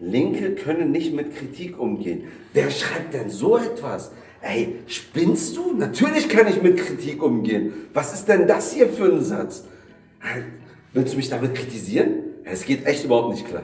Linke können nicht mit Kritik umgehen. Wer schreibt denn so etwas? Ey, spinnst du? Natürlich kann ich mit Kritik umgehen. Was ist denn das hier für ein Satz? Willst du mich damit kritisieren? Es geht echt überhaupt nicht klar.